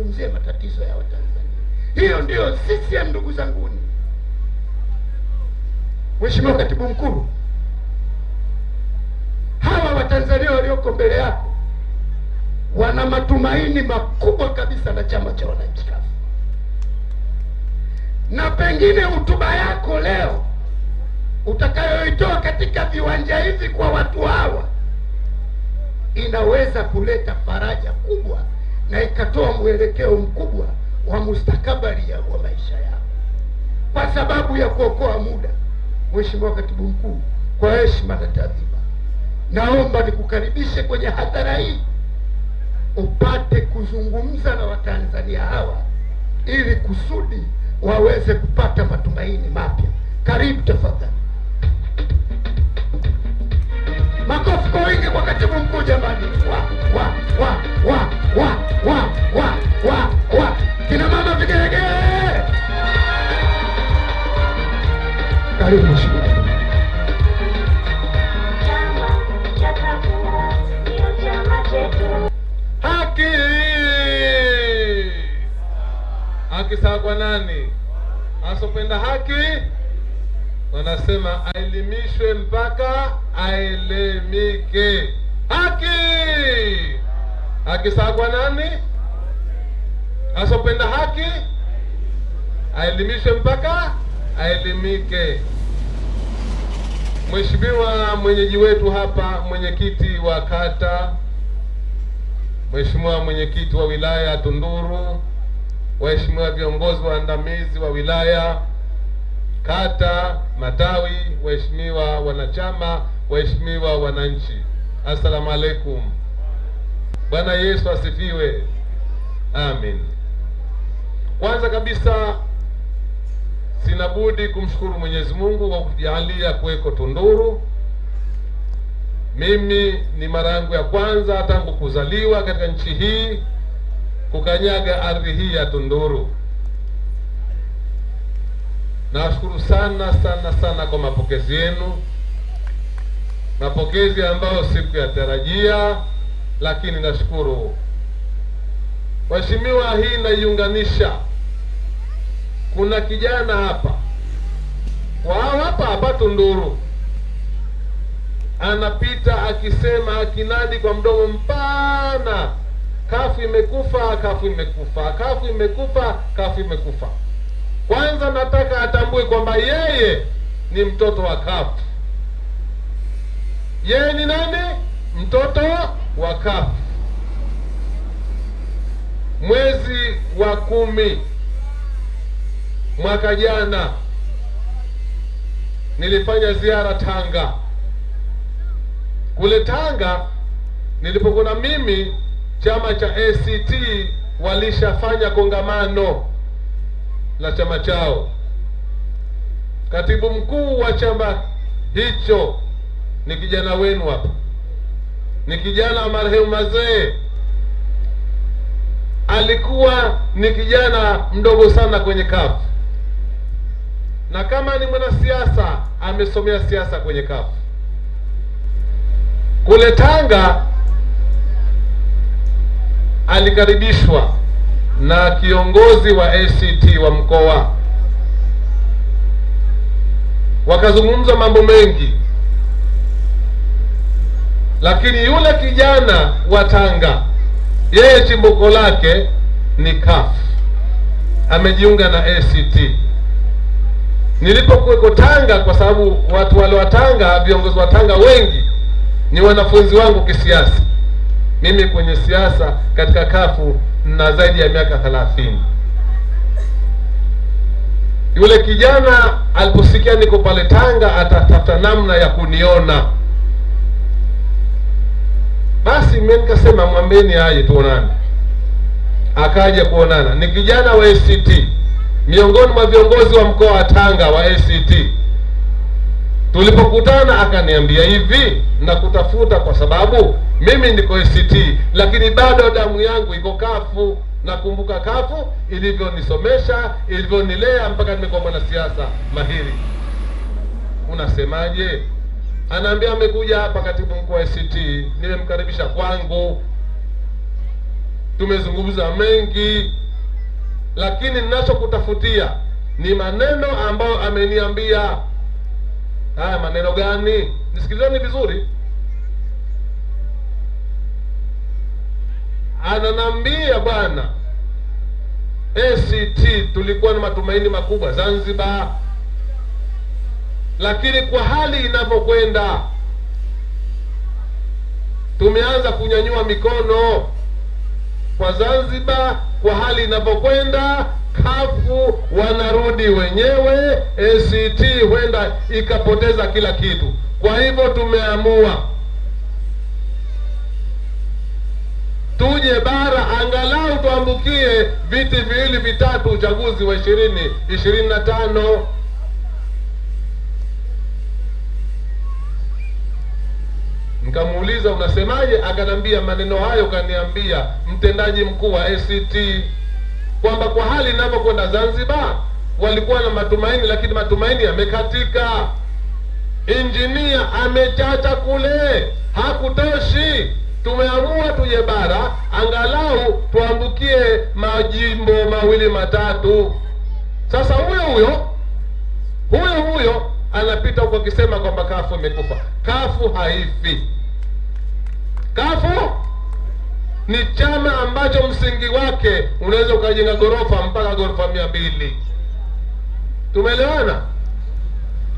tuzungumzie matatizo ya Watanzania. Hiyo ndiyo CCM, ndugu zanguni. Mheshimiwa Katibu Mkuu, hawa Watanzania walioko mbele yako wana matumaini makubwa kabisa na chama cha wananchi CUF, na pengine hotuba yako leo utakayoitoa katika viwanja hivi kwa watu hawa inaweza kuleta faraja kubwa na ikatoa mwelekeo mkubwa wa mustakabali ya wa maisha yao, kwa sababu ya kuokoa muda. Mheshimiwa Katibu Mkuu, kwa heshima na taadhima, naomba nikukaribishe kwenye hadhara hii upate kuzungumza na Watanzania hawa ili kusudi waweze kupata matumaini mapya. Karibu tafadhali. Makofi kwa wingi kwa katibu mkuu jamani! Wa wa wa wa wa wa wa wa wa kina mama vigelegele! Karibu mheshimiwa. Haki! Haki sawa kwa nani? Asopenda haki wanasema aelimishwe mpaka aelemike. Haki! Haki sawa nani? Asopenda haki aelimishwe mpaka aelimike. Mheshimiwa mwenyeji wetu hapa, mwenyekiti wa kata Mheshimiwa mwenyekiti wa wilaya ya Tunduru, waheshimiwa viongozi waandamizi wa wilaya, kata, matawi, waheshimiwa wanachama, waheshimiwa wananchi, assalamu alaikum. Bwana Yesu asifiwe, amin. Kwanza kabisa sina budi kumshukuru Mwenyezi Mungu kwa kujalia kuweko Tunduru. Mimi ni mara yangu ya kwanza tangu kuzaliwa katika nchi hii kukanyaga ardhi hii ya Tunduru. Nawashukuru sana sana sana kwa mapokezi yenu, mapokezi ambayo sikuyatarajia, lakini nashukuru. Waheshimiwa, hii naiunganisha. Kuna kijana hapa kwa hapa hapa Tunduru anapita akisema akinadi kwa mdomo mpana, kafu imekufa, kafu imekufa, kafu imekufa, kafu imekufa. Kwanza nataka atambue kwamba yeye ni mtoto wa kafu. Yeye ni nani? Mtoto wa kafu. Mwezi wa kumi mwaka jana nilifanya ziara Tanga. Kule Tanga nilipokuwa mimi, chama cha ACT walishafanya kongamano la chama chao. Katibu mkuu wa chama hicho ni kijana wenu hapa, ni kijana wa marehemu Mazee. Alikuwa ni kijana mdogo sana kwenye kafu, na kama ni mwanasiasa amesomea siasa kwenye kafu kule Tanga alikaribishwa na kiongozi wa ACT wa mkoa, wakazungumza mambo mengi, lakini yule kijana wa Tanga yeye chimbuko lake ni CUF, amejiunga na ACT. Nilipokuweko Tanga, kwa sababu watu wale wa Tanga, viongozi wa Tanga wengi ni wanafunzi wangu kisiasa. Mimi kwenye siasa katika kafu na zaidi ya miaka thelathini. Yule kijana aliposikia niko pale Tanga, atatafuta namna ya kuniona. Basi mimi nikasema mwambeni aje tuonane. Akaja kuonana, ni kijana wa ACT, miongoni mwa viongozi wa mkoa wa Tanga wa ACT. Tulipokutana akaniambia hivi, nakutafuta kwa sababu mimi niko ACT, lakini bado damu yangu iko kafu. Nakumbuka kafu ilivyonisomesha, ilivyonilea mpaka nimekuwa mwanasiasa mahiri. Unasemaje? Anaambia amekuja hapa katibu mkuu wa ACT, nimemkaribisha kwangu. tumezungumza mengi lakini ninachokutafutia ni maneno ambayo ameniambia haya maneno gani? Nisikilizeni vizuri. Ananambia bwana act tulikuwa na matumaini makubwa zanzibar. Lakini kwa hali inavyokwenda tumeanza kunyanyua mikono kwa zanzibar kwa hali inavyokwenda kafu wanarudi wenyewe act huenda ikapoteza kila kitu. Kwa hivyo tumeamua tuje bara angalau tuambukie viti viwili vitatu uchaguzi wa ishirini ishirini na tano. Nikamuuliza unasemaje? Akanambia maneno hayo kaniambia mtendaji mkuu wa act kwamba kwa hali inavyokwenda zanzibar walikuwa na matumaini lakini matumaini yamekatika. Injinia amechacha kule hakutoshi. Tumeamua tuje bara angalau tuambukie majimbo mawili matatu. Sasa huyo huyo huyo huyo anapita huko akisema kwamba kafu imekufa. Kafu haifi. Kafu ni chama ambacho msingi wake unaweza ukajenga ghorofa mpaka ghorofa mia mbili. Tumeelewana?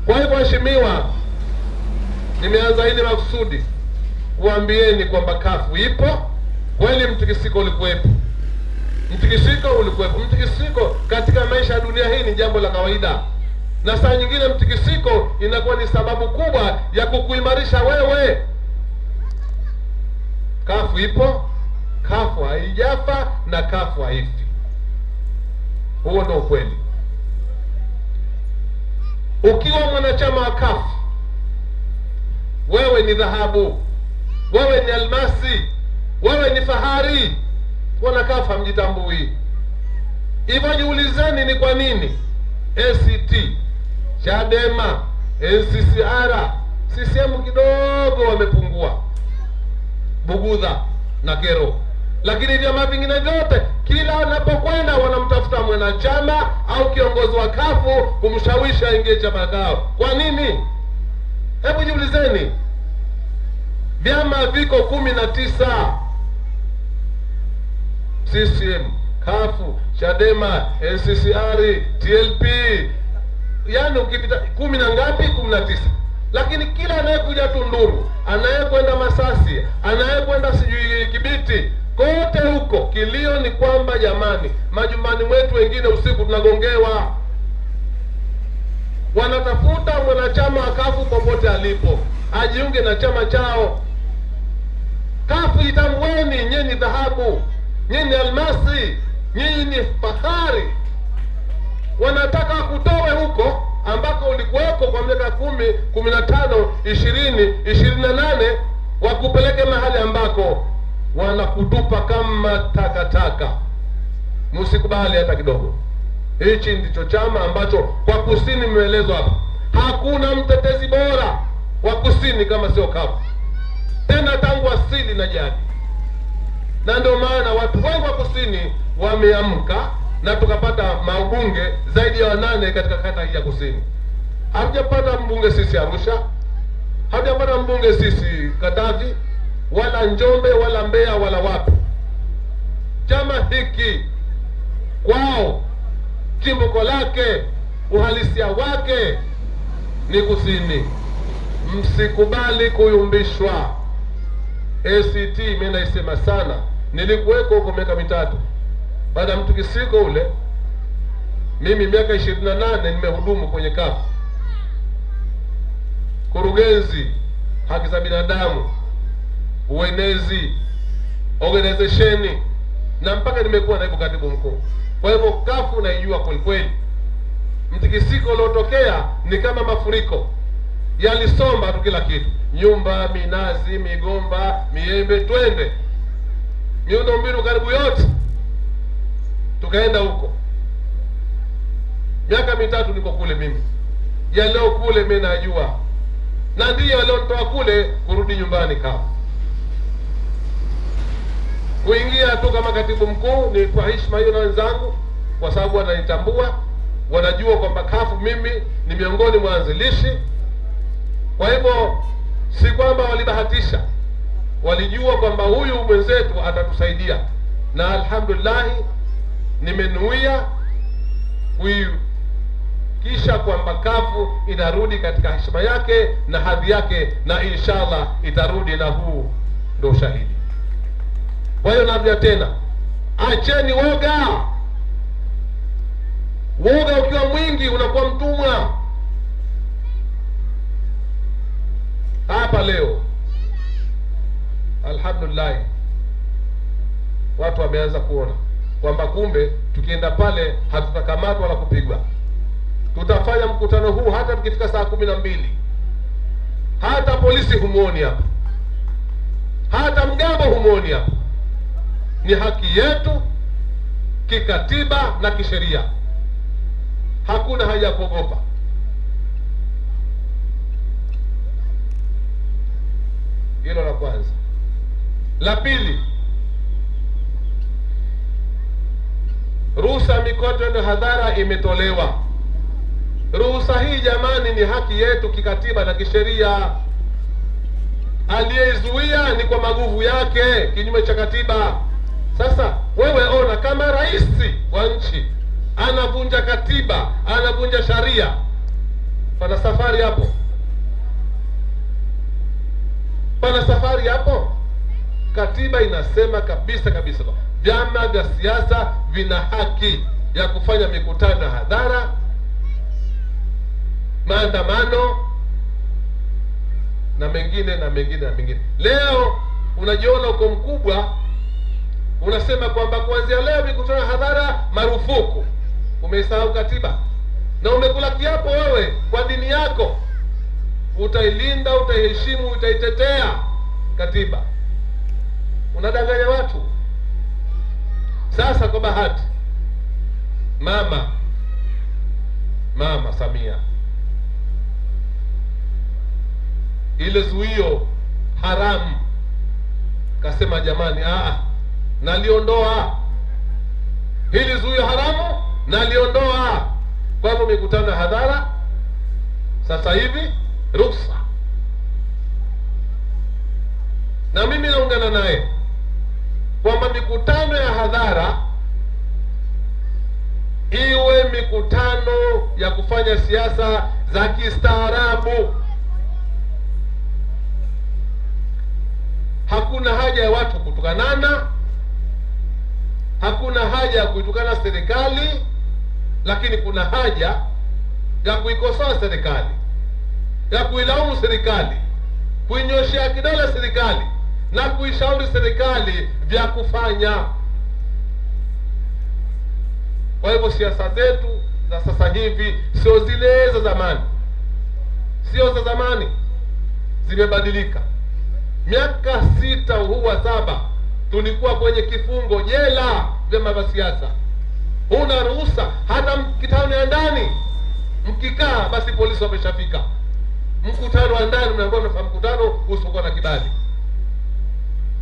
Kwa hivyo waheshimiwa nimeanza hili makusudi kuambieni kwamba kafu ipo kweli mtikisiko ulikuwepo. Mtikisiko ulikuwepo. Mtikisiko katika maisha ya dunia hii ni jambo la kawaida. Na saa nyingine mtikisiko inakuwa ni sababu kubwa ya kukuimarisha wewe. Kafu ipo kafu haijafa na kafu haifi. Huo ndo ukweli. Ukiwa mwanachama wa kafu wewe ni dhahabu wewe ni almasi wewe ni fahari wana kafu hamjitambui. Hivyo jiulizeni ni kwa nini? Act chadema nccr ccm kidogo wamepungua. Bugudha na kero lakini vyama vingine vyote kila wanapokwenda wanamtafuta mwanachama au kiongozi wa kafu kumshawishi aingie chama kao kwa nini? Hebu jiulizeni. Vyama viko kumi na tisa. Ccm kafu chadema nccr tlp yaani ukipita kumi na ngapi? Kumi na tisa. Lakini kila anayekuja tunduru anayekwenda masasi anayekwenda sijui kibiti kote huko kilio ni kwamba jamani majumbani mwetu wengine usiku tunagongewa. Wanatafuta mwanachama wa kafu popote alipo ajiunge na chama chao. Kafu itamweni nyinyi ni dhahabu nyinyi ni almasi nyinyi ni fahari. Wanataka kutowe huko ambako ulikuweko kwa miaka kumi kumi na tano ishirini ishirini na nane wakupeleke mahali ambako wanakutupa kama takataka. Msikubali hata kidogo. Hichi ndicho chama ambacho kwa kusini mmeelezwa hapa. Hakuna mtetezi bora wa kusini kama sio kafu tena tangu asili na jadi. Na ndio maana watu wengi wa kusini wameamka na tukapata mabunge zaidi ya wanane katika kata hii ya kusini. Hatujapata mbunge sisi arusha. Hatujapata mbunge sisi katavi wala njombe wala mbeya wala wapi. Chama hiki kwao chimbuko lake uhalisia wake ni kusini msikubali kuyumbishwa. Act mi naisema sana. Nilikuweko huko miaka mitatu. Baada ya mtikisiko ule mimi miaka ishirini na nane nimehudumu kwenye kafu. Kurugenzi haki za binadamu uenezi organizesheni na mpaka nimekuwa naibu katibu mkuu. Kwa hivyo kafu naijua kwelikweli. Mtikisiko uliotokea ni kama mafuriko. Yalisomba tu kila kitu. Nyumba minazi migomba miembe twende. Miundo mbinu karibu yote. Tukaenda huko. Miaka mitatu niko kule mimi. Yaliyo kule mi najua. Na ndiyo aliontoa kule kurudi nyumbani kafu kuingia tu kama katibu mkuu ni kwa heshima hiyo na wenzangu, kwa sababu wananitambua, wanajua kwamba kafu mimi ni miongoni mwa wanzilishi. Kwa hivyo si kwamba walibahatisha, walijua kwamba huyu mwenzetu atatusaidia, na alhamdulillahi nimenuia kuhakikisha kwamba kafu inarudi katika heshima yake na hadhi yake, na inshallah itarudi, na huu ndo ushahidi. Kwa hiyo naambia tena, acheni woga. Woga ukiwa mwingi unakuwa mtumwa. Hapa leo alhamdulillah, watu wameanza kuona kwamba kumbe tukienda pale hatutakamatwa wala kupigwa. Tutafanya mkutano huu hata tukifika saa kumi na mbili, hata polisi humwoni hapa, hata mgambo humwoni hapa. Ni haki yetu kikatiba na kisheria, hakuna haja ya kuogopa. Hilo la kwanza. La pili, ruhusa mikutano hadhara imetolewa. Ruhusa hii jamani, ni haki yetu kikatiba na kisheria. Aliyeizuia ni kwa maguvu yake, kinyume cha katiba. Sasa wewe ona, kama rais wa nchi anavunja katiba, anavunja sharia, pana safari hapo, pana safari hapo. Katiba inasema kabisa kabisa vyama vya siasa vina haki ya kufanya mikutano ya hadhara, maandamano na mengine na mengine na mengine. Leo unajiona uko mkubwa, unasema kwamba kuanzia leo mikutano hadhara marufuku. Umeisahau katiba. Na umekula kiapo wewe kwa dini yako, utailinda, utaiheshimu, utaitetea katiba. Unadanganya watu. Sasa kwa bahati, mama. Mama Samia. Ile zuio haramu. Kasema, jamani, aa, naliondoa hili zuio haramu, naliondoa. Kwa hivyo mikutano ya hadhara sasa hivi ruksa, na mimi naungana naye kwamba mikutano ya hadhara iwe mikutano ya kufanya siasa za kistaarabu. Hakuna haja ya watu kutukanana, hakuna haja ya kuitukana serikali, lakini kuna haja ya kuikosoa serikali, ya kuilaumu serikali, kuinyoshea kidole serikali na kuishauri serikali vya kufanya. Kwa hivyo siasa zetu za sasa hivi sio zile za zamani, sio za zamani, zimebadilika. Miaka sita huwa saba tulikuwa kwenye kifungo jela, vyama vya siasa, huna ruhusa hata mkitano ya ndani mkikaa, basi polisi wameshafika. Mkutano wa ndani mnafanya mkutano usipokuwa na kibali.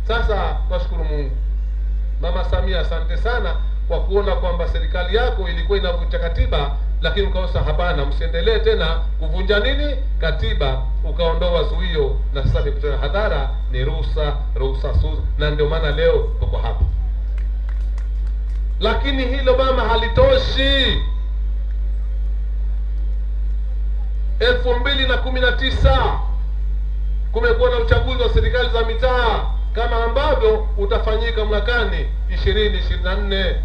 Sasa twashukuru Mungu, Mama Samia, asante sana kwa kuona kwamba serikali yako ilikuwa inavunja katiba, lakini ukaosa hapana, msiendelee tena kuvunja nini katiba, ukaondoa zuio, na sasa mikutano ya hadhara ni ruhusa, ruhusa na ndio maana leo tuko hapa. Lakini hilo mama halitoshi. elfu mbili na kumi na tisa kumekuwa na uchaguzi wa serikali za mitaa kama ambavyo utafanyika mwakani ishirini ishirini na nne.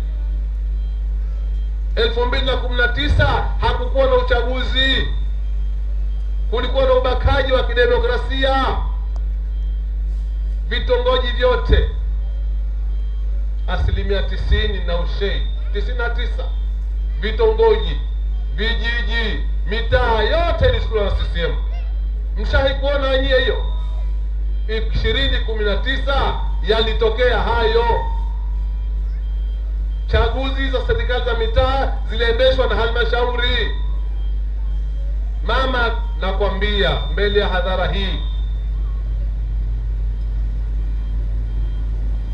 Elfu mbili na kumi na tisa hakukuwa na uchaguzi, kulikuwa na ubakaji wa kidemokrasia. Vitongoji vyote asilimia tisini na ushei tisini na tisa vitongoji, vijiji, mitaa yote ilichukuliwa na CCM. Mshahi kuona wenyewe hiyo ishirini kumi na tisa yalitokea hayo. Chaguzi za serikali za mitaa ziliendeshwa na halmashauri. Mama, nakwambia mbele ya hadhara hii,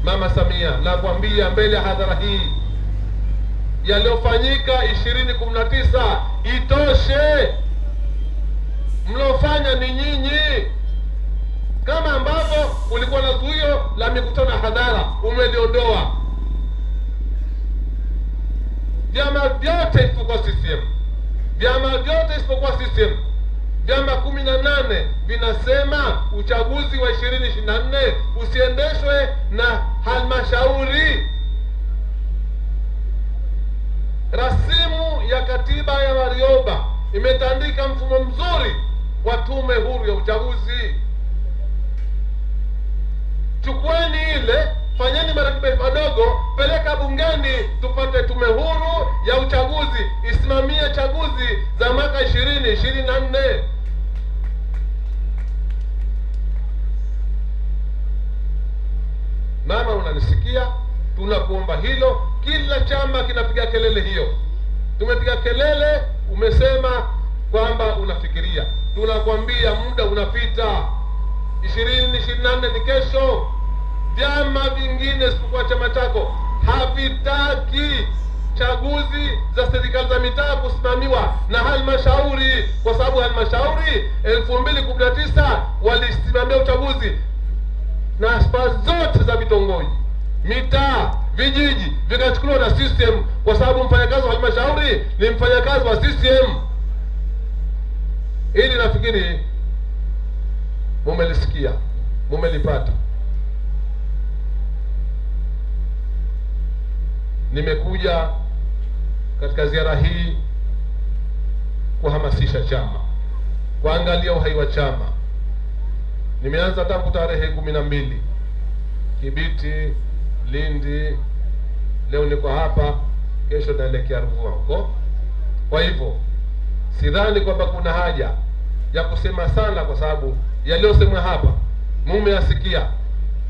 Mama Samia, nakwambia mbele ya hadhara hii yaliyofanyika ishirini kumi na tisa itoshe. Mliofanya ni nyinyi, kama ambavyo ulikuwa na zuio la mikutano ya hadhara umeliondoa. Vyama vyote isipokuwa CCM, vyama vyote isipokuwa CCM, vyama kumi na nane vinasema uchaguzi wa ishirini ishiri na nne usiendeshwe na halmashauri. Rasimu ya katiba ya Warioba imetandika mfumo mzuri wa tume huru ya uchaguzi. chukweni ile, fanyeni marekebisho madogo, peleka bungeni, tupate tume huru ya uchaguzi isimamie chaguzi za mwaka ishirini ishirini na nne. Mama, unanisikia? Tunakuomba hilo. Kila chama kinapiga kelele hiyo. Tumepiga kelele, umesema kwamba unafikiria. Tunakwambia muda unapita, ishirini ishirini na nne ni kesho. Vyama vingine isipokuwa chama chako havitaki chaguzi za serikali za mitaa kusimamiwa na halmashauri, kwa sababu halmashauri elfu mbili kumi na tisa walisimamia uchaguzi na aspa zote za vitongoji, mitaa, vijiji vikachukuliwa na system, kwa sababu mfanyakazi wa halmashauri ni mfanyakazi wa system. Ili nafikiri mumelisikia, mumelipata. Nimekuja katika ziara hii kuhamasisha chama, kuangalia uhai wa chama. Nimeanza tangu tarehe kumi na mbili Kibiti, Lindi, leo niko hapa, kesho naelekea Ruvuma huko. Kwa hivyo sidhani kwamba kuna haja ya kusema sana, kwa sababu yaliyosemwa hapa mumeyasikia.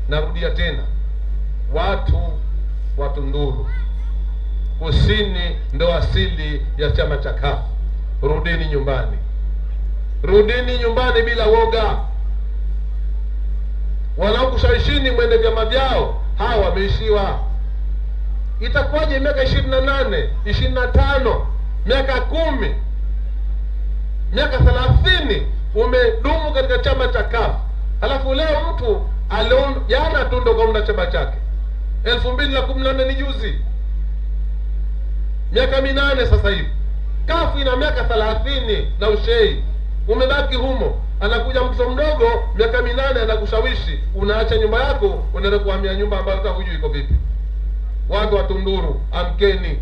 Narudia tena, watu wa Tunduru Kusini ndo asili ya chama cha kafu. Rudini nyumbani, rudini nyumbani bila woga. Wanaokushawishini mwende vyama vyao, hawa wameishiwa. Itakuwaje miaka ishirini na nane ishirini na tano miaka kumi miaka thelathini umedumu katika chama cha kafu? Halafu leo mtu jana tu ndo kaunda chama chake. Elfu mbili na kumi na nne ni juzi, miaka minane sasa hivi. kafu ina miaka thelathini na ushei, umebaki humo. Anakuja mtoto mdogo miaka minane anakushawishi, unaacha nyumba yako, unaenda kuhamia nyumba ambayo hata hujui iko vipi. Watu watunduru amkeni!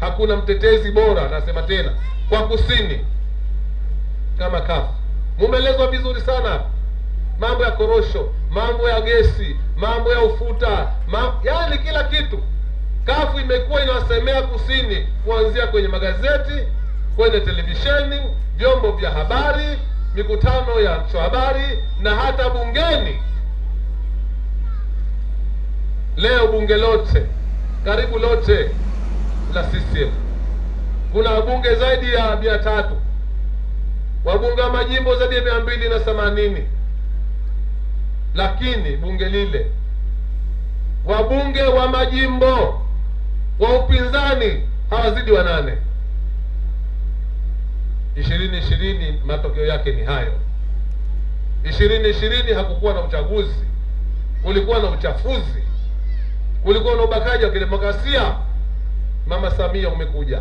Hakuna mtetezi bora, nasema tena, kwa kusini kama kafu Mumeelezwa vizuri sana mambo ya korosho, mambo ya gesi, mambo ya ufuta, mambo, yaani kila kitu. CUF imekuwa inawasemea kusini, kuanzia kwenye magazeti, kwenye televisheni, vyombo vya habari, mikutano ya habari na hata bungeni. Leo bunge lote karibu lote la CCM kuna wabunge zaidi ya mia tatu. Wabunge wa majimbo zaidi ya mia mbili na themanini. Lakini bunge lile wabunge wa majimbo wa upinzani hawazidi wanane. ishirini ishirini matokeo yake ni hayo. ishirini ishirini hakukuwa na uchaguzi, kulikuwa na uchafuzi, kulikuwa na ubakaji wa kidemokrasia. Mama Samia umekuja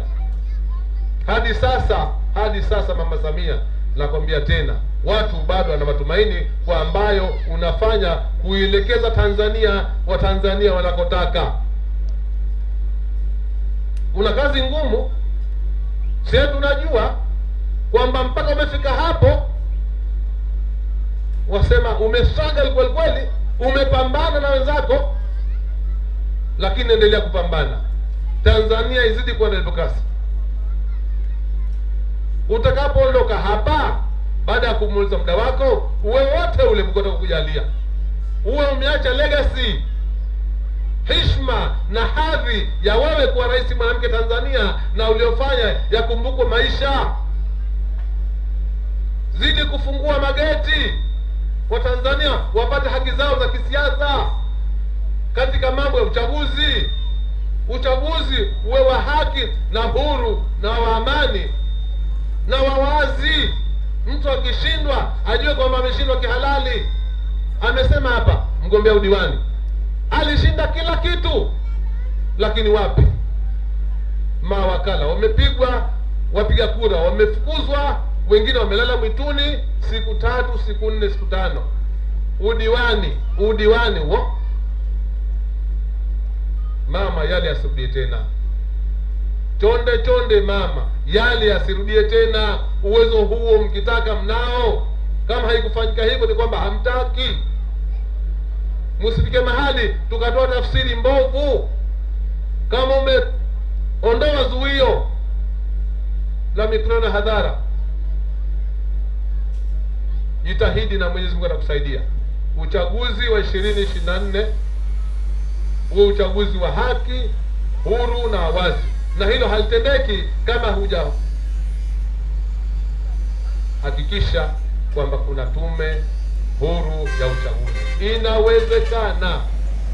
hadi sasa, hadi sasa Mama Samia, nakwambia tena, watu bado wana matumaini kwa ambayo unafanya kuielekeza Tanzania, Watanzania wanakotaka. Una kazi ngumu, sie tunajua kwamba mpaka umefika hapo, wasema umestruggle kweli kweli, umepambana na wenzako, lakini endelea kupambana. Tanzania izidi kuwa na demokrasi. Utakapoondoka hapa baada ya kumuliza muda wako, uwe wote ule mkoto kukujalia, uwe umeacha legacy, heshima na hadhi ya wewe kuwa rais mwanamke Tanzania, na uliofanya yakumbukwe maisha. Zidi kufungua mageti, Watanzania wapate haki zao za kisiasa. katika mambo ya uchaguzi. Uchaguzi uwe wa haki na huru na wa amani na wawazi. Mtu akishindwa ajue kwamba ameshindwa kihalali. Amesema hapa mgombea udiwani alishinda kila kitu, lakini wapi, mawakala wamepigwa, wapiga kura wamefukuzwa, wengine wamelala mwituni siku tatu, siku nne, siku tano. Udiwani, udiwani huo mama, yale asirudie tena. Chonde chonde mama, yale asirudie tena. Uwezo huo mkitaka mnao. Kama haikufanyika hivyo, ni kwamba hamtaki. Msifike mahali tukatoa tafsiri mbovu. Kama umeondoa zuio la mikutano ya hadhara, jitahidi na Mwenyezi Mungu atakusaidia. Uchaguzi wa ishirini ishiri na nne huwe uchaguzi wa haki, huru na wazi, na hilo halitendeki kama huja hakikisha kwamba kuna tume huru ya uchaguzi. Inawezekana.